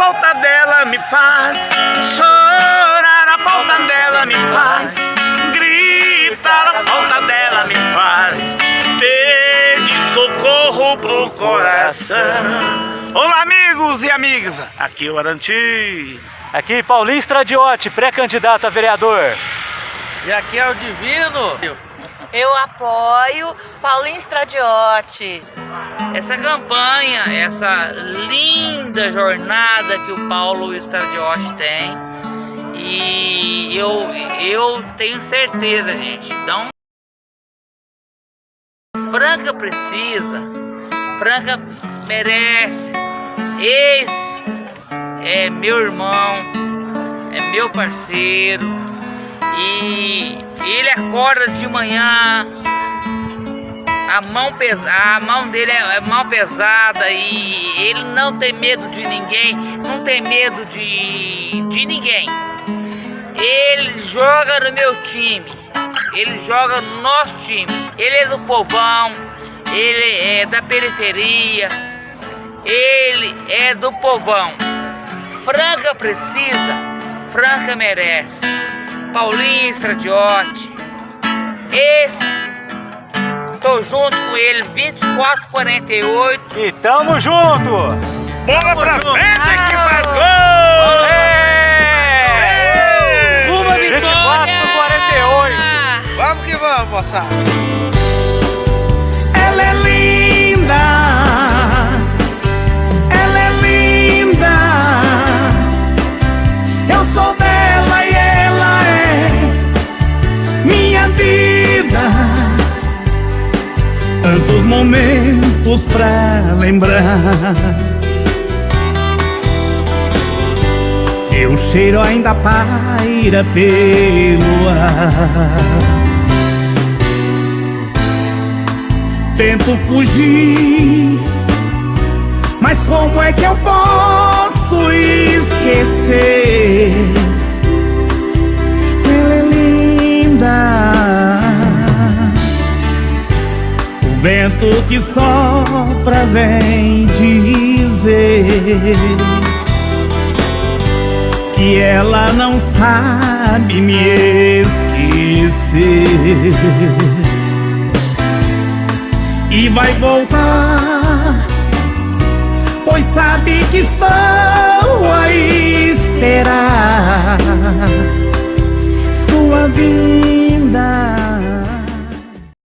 falta dela me faz chorar, a falta dela me faz gritar, a falta dela me faz pedir socorro pro coração. Olá, amigos e amigas, aqui é o Aranti. Aqui Paulinho Stradiotti, pré-candidato a vereador. E aqui é o Divino. Eu apoio Paulinho Stradiotti. Essa campanha, essa linda jornada que o Paulo Stradiotti tem. E eu, eu tenho certeza, gente. Então, Franca precisa, Franca merece. Esse é meu irmão, é meu parceiro. E ele acorda de manhã, a mão, pesa, a mão dele é, é mão pesada e ele não tem medo de ninguém, não tem medo de, de ninguém. Ele joga no meu time, ele joga no nosso time. Ele é do povão, ele é da periferia, ele é do povão. Franca precisa, Franca merece. Paulinho Estradiotti, esse, tô junto com ele, 2448. E tamo junto! Bola pra junto. frente que faz gol! É! Uma 24 vitória! por 48. Vamos que vamos, moçada. Ela é linda, ela é linda. Eu sou Tantos momentos pra lembrar. Seu cheiro ainda paira pelo ar. Tento fugir, mas como é que eu posso esquecer? Vento que sopra vem dizer que ela não sabe me esquecer. E vai voltar, pois sabe que estou